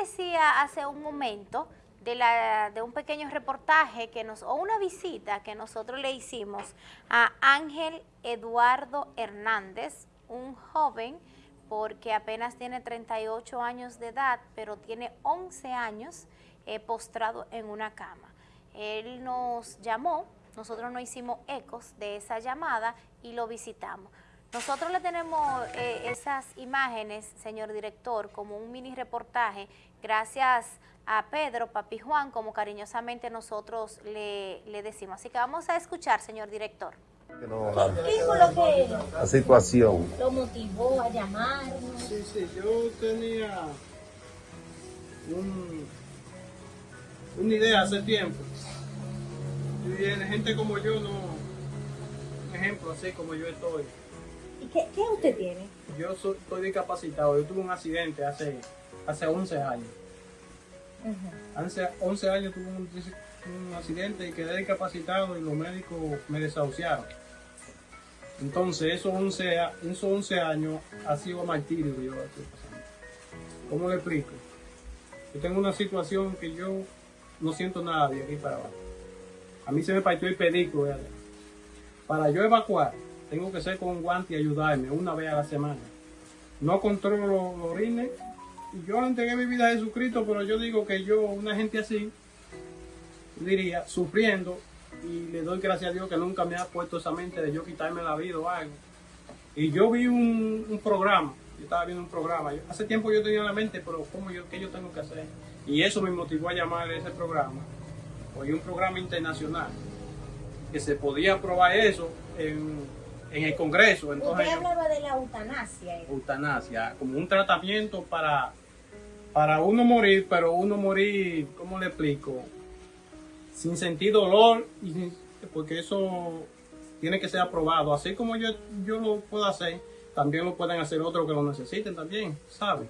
decía hace un momento de, la, de un pequeño reportaje que nos, o una visita que nosotros le hicimos a Ángel Eduardo Hernández, un joven porque apenas tiene 38 años de edad, pero tiene 11 años eh, postrado en una cama. Él nos llamó, nosotros no hicimos ecos de esa llamada y lo visitamos. Nosotros le tenemos eh, esas imágenes, señor director, como un mini reportaje, gracias a Pedro, Papi Juan, como cariñosamente nosotros le, decimos. Así que vamos a escuchar, señor director. ¿Qué fue lo que la situación lo motivó a llamarnos? Sí, sí, yo tenía una idea hace tiempo. Y viene gente como yo, no, un ejemplo así como yo estoy ¿Y qué, usted tiene? Yo soy, estoy discapacitado. Yo tuve un accidente hace, hace 11 años. Hace 11 años tuve un, accidente y quedé discapacitado y los médicos me desahuciaron. Entonces, esos 11, esos 11 años ha sido martirio que yo estoy pasando. ¿Cómo le explico? Yo tengo una situación que yo no siento nada de aquí para abajo. A mí se me partió el pedico. Para yo evacuar, tengo que ser con guante y ayudarme una vez a la semana. No controlo los orines. Yo entregué mi vida a Jesucristo, pero yo digo que yo, una gente así, diría, sufriendo, y le doy gracias a Dios que nunca me ha puesto esa mente de yo quitarme la vida o algo. Y yo vi un, programa, yo estaba viendo un programa, hace tiempo yo tenía en la mente, pero ¿cómo yo, ¿qué yo tengo que hacer? Y eso me motivó a llamar a ese programa. Hoy un programa internacional, que se podía probar eso en en el Congreso. Entonces, Usted hablaba de la eutanasia. Eutanasia, como un tratamiento para, para uno morir, pero uno morir, ¿cómo le explico? Sin sentir dolor, y porque eso tiene que ser aprobado. Así como yo, yo lo puedo hacer, también lo pueden hacer otros que lo necesiten también, ¿sabe?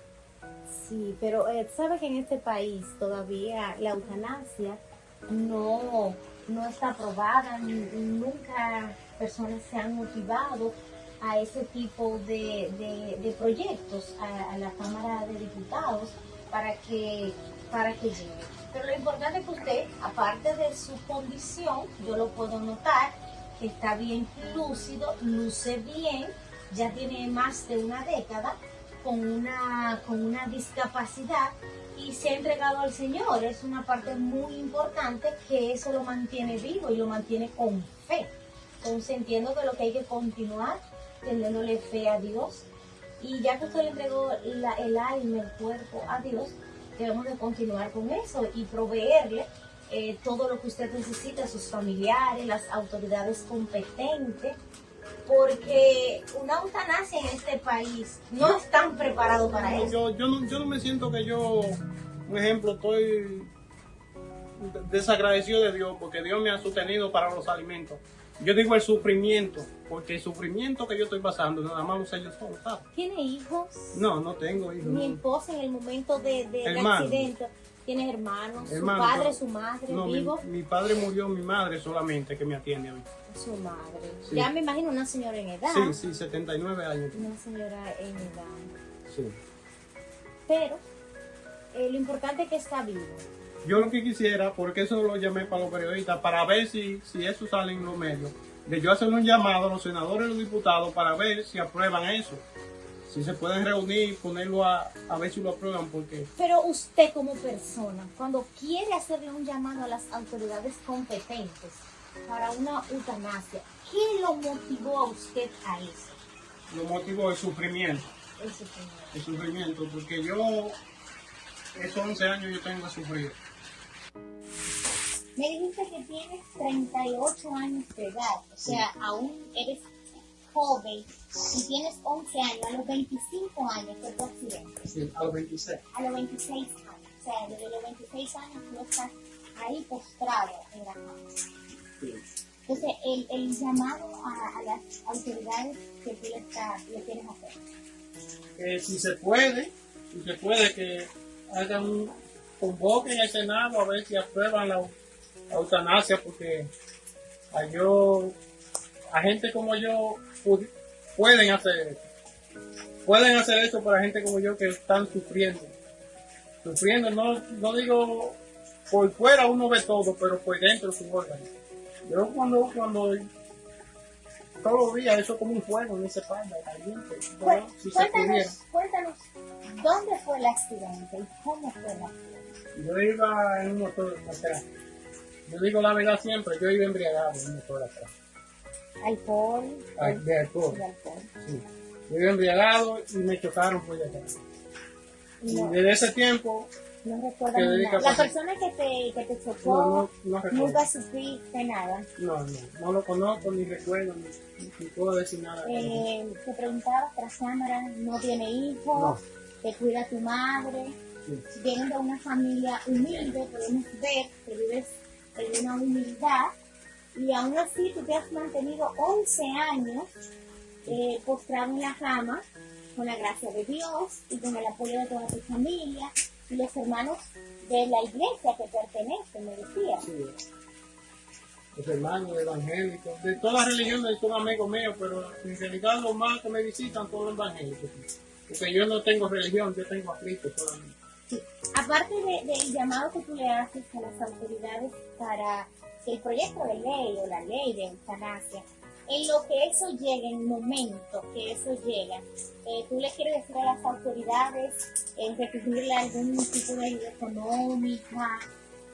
Sí, pero eh, sabe que en este país todavía la eutanasia no, no está aprobada, nunca personas se han motivado a ese tipo de, proyectos a, la Cámara de Diputados para que, para que llegue. Pero lo importante es que usted, aparte de su condición, yo lo puedo notar, que está bien lúcido, luce bien, ya tiene más de una década con una, con una discapacidad y se ha entregado al Señor. Es una parte muy importante que eso lo mantiene vivo y lo mantiene con fe. Entonces entiendo que lo que hay que continuar teniéndole fe a Dios. Y ya que usted le entregó el alma, el cuerpo a Dios, debemos de continuar con eso y proveerle eh, todo lo que usted necesita, sus familiares, las autoridades competentes, porque una eutanasia en este país no están preparados para eso. Yo, yo, no, yo no me siento que yo, un ejemplo, estoy desagradecido de Dios porque Dios me ha sostenido para los alimentos. Yo digo el sufrimiento, porque el sufrimiento que yo estoy pasando, nada más lo sé yo solo, ¿Tiene hijos? No, no tengo hijos. Mi esposa en el momento de, de, accidente. ¿Tiene hermanos? ¿Su padre, su madre, no, Mi, padre murió, mi madre solamente que me atiende a mí. Su madre. Ya me imagino una señora en edad. Sí, sí, 79 años. Una señora en edad. Sí. Pero eh, lo importante es que está vivo. Yo lo que quisiera, porque eso lo llamé para los periodistas, para ver si, si eso sale en los medios, de yo hacer un llamado a los senadores y los diputados para ver si aprueban eso. Si se pueden reunir, ponerlo a, a ver si lo aprueban, porque... Pero usted como persona, cuando quiere hacerle un llamado a las autoridades competentes para una eutanasia, ¿qué lo motivó a usted a eso? Lo motivó el sufrimiento. El sufrimiento. El sufrimiento, porque yo, esos 11 años yo tengo que sufrir. Me dijiste que tienes 38 años de edad, o sea, aún eres joven y tienes 11 años, a los 25 años fue tu accidente. Sí, a los 26. A los 26 años, o sea, desde los 26 años tú estás ahí postrado en la cama. Sí. Entonces, el, el llamado a, las autoridades que tú le, le quieres hacer. Que si se puede, si se puede que hagan un convoquen al Senado a ver si aprueban la eutanasia porque a yo, a gente como yo pueden hacer eso. Pueden hacer eso para gente como yo que están sufriendo. sufriendo, no, no digo por fuera uno ve todo, pero por dentro su órgano. Yo cuando, cuando todos los días eso como un fuego en esa espalda, caliente, si se cuéntanos, cuéntanos, ¿dónde fue el accidente y cómo fue el accidente? Yo iba en un motor atrás. Yo digo la verdad siempre, yo iba embriagado en un motor atrás. Alcohol, Ah, De alcohol. de alcohol. Sí. Yo iba embriagado y me chocaron por detrás. Y No, desde ese tiempo, no recuerdo nada. La persona que te, que te chocó, no, no nunca supiste nada. No, no, no lo conozco, ni recuerdo, ni, ni puedo decir nada. Eh, te preguntaba tras cámara, no tiene hijos, No. te cuida tu madre, Sí. vienen de una familia humilde, podemos ver que vives en una humildad y aún así tú te has mantenido 11 años eh, postrado en la cama con la gracia de Dios y con el apoyo de toda tu familia y los hermanos de la iglesia que pertenecen, me decía. Los hermanos evangélicos, de todas las religiones son amigos míos, pero en realidad los más que me visitan todos los evangélicos. Porque yo no tengo religión, yo tengo a Cristo solamente. Aparte de- del llamado que tú le haces a las autoridades para el proyecto de ley o la ley de eutanasia, en lo que eso llegue, en el momento que eso llega, eh, tú le quieres decir a las autoridades en recibirle algún tipo de ayuda económica.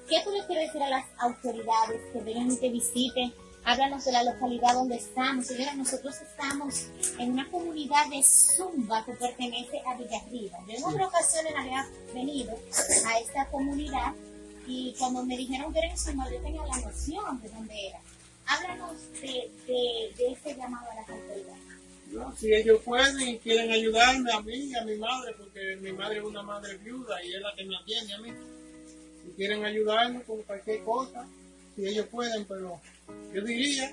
¿Qué tú le quieres decir a las autoridades que vengan y te visiten? Háblanos de la localidad donde estamos. Señora, nosotros estamos en una comunidad de Zumba que pertenece a Villarriba. Yo en otra ocasión había venido a esta comunidad y cuando me dijeron que era en Zumba, yo tenía la noción de dónde era. Háblanos de, de, de ese llamado a las autoridades. ¿no? Si ellos pueden y quieren ayudarme a mí y a mi madre, porque mi madre es una madre viuda y es la que me atiende a mí. Si quieren ayudarme con cualquier cosa, si ellos pueden, pero yo diría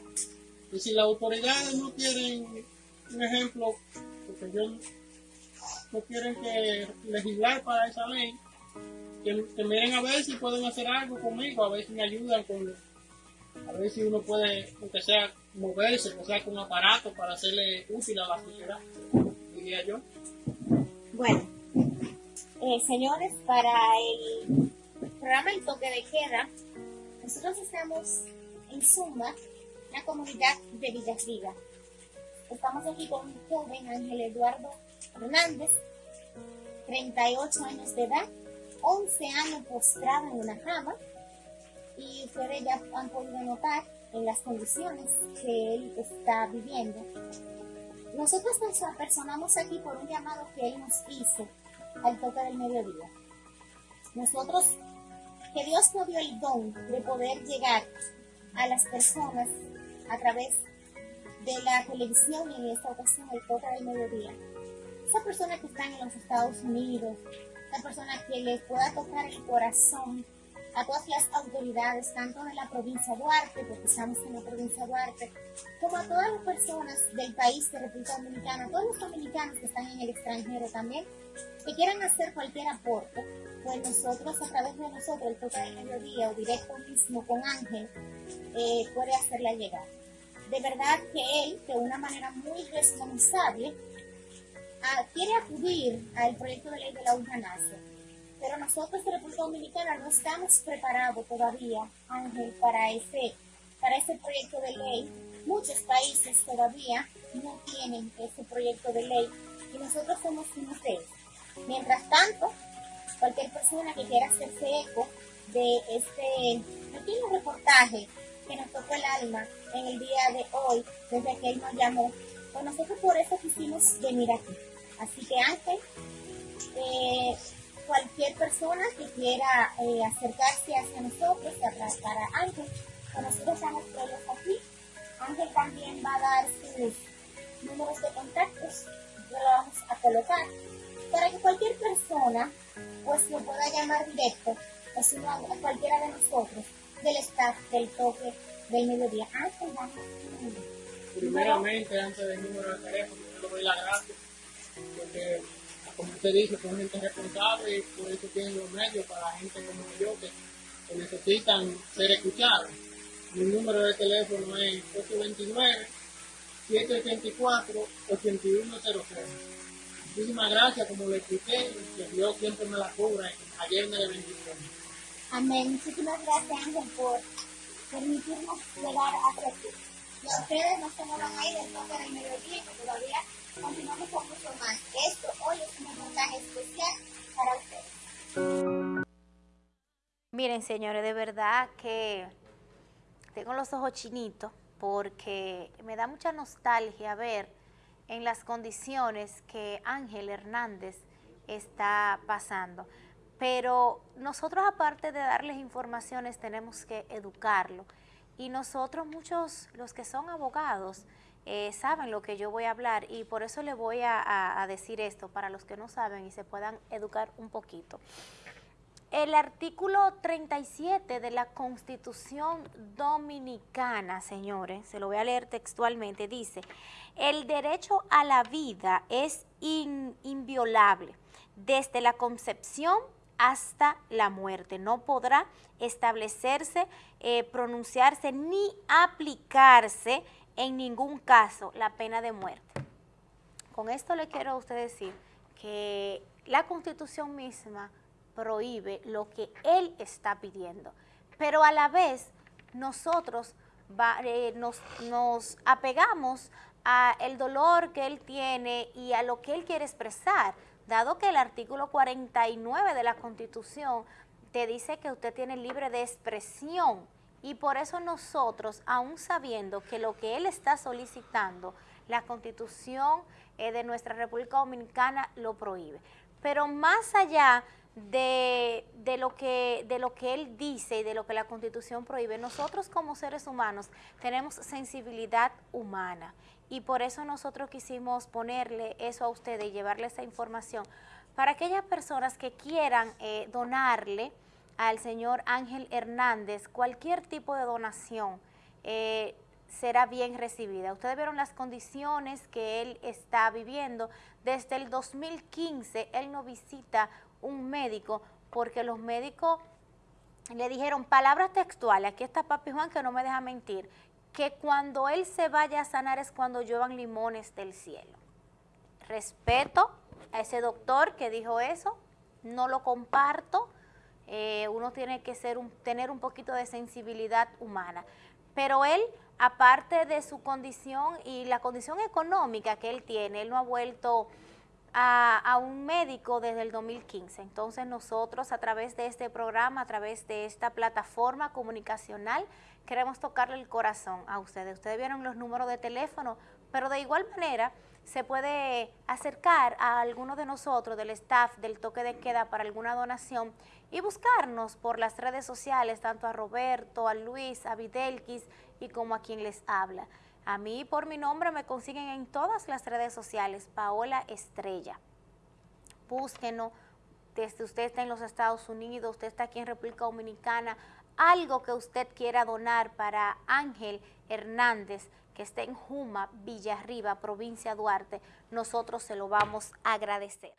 que si las autoridades no quieren, un ejemplo, porque yo no quieren que legislar para esa ley, que, miren a ver si pueden hacer algo conmigo, a ver si me ayudan con, a ver si uno puede, aunque sea moverse, o sea con aparato para hacerle útil a la sociedad, diría yo. Bueno, eh, señores, para el programa El Toque Queda, nosotros estamos en Zumba, la comunidad de Villasriga. Estamos aquí con un joven, Ángel Eduardo Hernández, 38 años de edad, 11 años postrado en una cama, y ustedes ya han podido notar en las condiciones que él está viviendo. Nosotros nos apersonamos aquí por un llamado que él nos hizo al toque del mediodía. Nosotros, que Dios nos dio el don de poder llegar a las personas a través de la televisión y en esta ocasión el toque del mediodía. Esa persona que está en los Estados Unidos, esa persona que les pueda tocar el corazón a todas las autoridades, tanto de la provincia de Duarte, porque estamos en la provincia de Duarte, como a todas las personas del país de República Dominicana, a todos los dominicanos que están en el extranjero también, que quieran hacer cualquier aporte, pues nosotros, a través de nosotros, el toque del mediodía o directo mismo con Ángel, eh, puede hacerla llegar. De verdad que él, de una manera muy responsable, ah, quiere acudir al proyecto de ley de la eutanasia. Pero nosotros República Dominicana no estamos preparados todavía, Ángel, para ese, para ese proyecto de ley. Muchos países todavía no tienen ese proyecto de ley y nosotros somos uno de ellos. Mientras tanto, cualquier persona que quiera hacerse eco de este pequeño reportaje que nos tocó el alma en el día de hoy, desde que él nos llamó, pues nosotros por eso quisimos venir aquí. Así que Ángel, eh, cualquier persona que quiera eh, acercarse hacia nosotros, para, para Ángel, pues nosotros estamos todos aquí. Ángel también va a dar sus números de contactos, lo vamos a colocar, para que cualquier persona pues lo pueda llamar directo, o si no a cualquiera de nosotros, del staff del toque del mediodía. Ángel, vamos a Primeramente, antes del número de teléfono, yo le doy las gracias, porque como usted dice, son gente responsable y por eso tienen los medios para gente como yo que, necesitan ser escuchados. Mi número de teléfono es 829-784-8100. Muchísimas gracias, como le expliqué, que Dios siempre me la cubra ayer me bendición. Amén. Muchísimas gracias, Ángel, por permitirnos llegar hasta aquí. Ustedes no se van a ir del toque del mediodía, que todavía continuamos con mucho más. Esto hoy es un reportaje especial para ustedes. Miren, señores, de verdad que tengo los ojos chinitos porque me da mucha nostalgia ver en las condiciones que Ángel Hernández está pasando. Pero nosotros aparte de darles informaciones tenemos que educarlo. Y nosotros muchos, los que son abogados, eh, saben lo que yo voy a hablar y por eso le voy a decir esto para los que no saben y se puedan educar un poquito. El artículo 37 de la Constitución Dominicana, señores, se lo voy a leer textualmente, dice, el derecho a la vida es inviolable desde la concepción hasta la muerte. No podrá establecerse, eh, pronunciarse ni aplicarse en ningún caso la pena de muerte. Con esto le quiero a usted decir que la Constitución misma prohíbe lo que él está pidiendo. Pero a la vez nosotros eh, nos, apegamos a el dolor que él tiene y a lo que él quiere expresar, dado que el artículo 49 de la Constitución te dice que usted tiene libre de expresión y por eso nosotros, aún sabiendo que lo que él está solicitando, la Constitución eh, de nuestra República Dominicana lo prohíbe. Pero más allá de, lo que, de lo que él dice y de lo que la Constitución prohíbe. Nosotros como seres humanos tenemos sensibilidad humana y por eso nosotros quisimos ponerle eso a ustedes y llevarle esa información para aquellas personas que quieran eh, donarle al señor Ángel Hernández cualquier tipo de donación. Eh, será bien recibida. Ustedes vieron las condiciones que él está viviendo. Desde el 2015 él no visita un médico porque los médicos le dijeron palabras textuales, aquí está papi Juan que no me deja mentir, que cuando él se vaya a sanar es cuando lluevan limones del cielo. Respeto a ese doctor que dijo eso, no lo comparto, eh, uno tiene que ser un, tener un poquito de sensibilidad humana. Pero él, aparte de su condición y la condición económica que él tiene, él no ha vuelto a, un médico desde el 2015. Entonces nosotros a través de este programa, a través de esta plataforma comunicacional, queremos tocarle el corazón a ustedes. Ustedes vieron los números de teléfono, pero de igual manera se puede acercar a alguno de nosotros, del staff del toque de queda para alguna donación y buscarnos por las redes sociales, tanto a Roberto, a Luis, a Videlquis y como a quien les habla. A mí por mi nombre me consiguen en todas las redes sociales, Paola Estrella. Búsquenos, desde usted está en los Estados Unidos, usted está aquí en República Dominicana, algo que usted quiera donar para Ángel Hernández, que está en Juma, Villarriba, provincia Duarte, nosotros se lo vamos a agradecer.